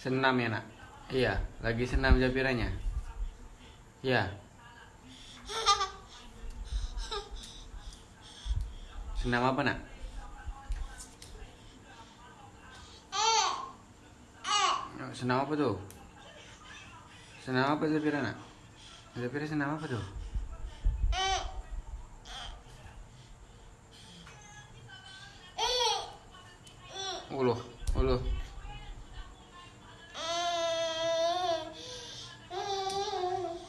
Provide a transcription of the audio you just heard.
Senam ya nak? Iya, lagi senam jabirannya Iya. Senam apa nak? Senam apa tuh? Senam apa Zafira nak? Zafira senam apa tuh? Uluh.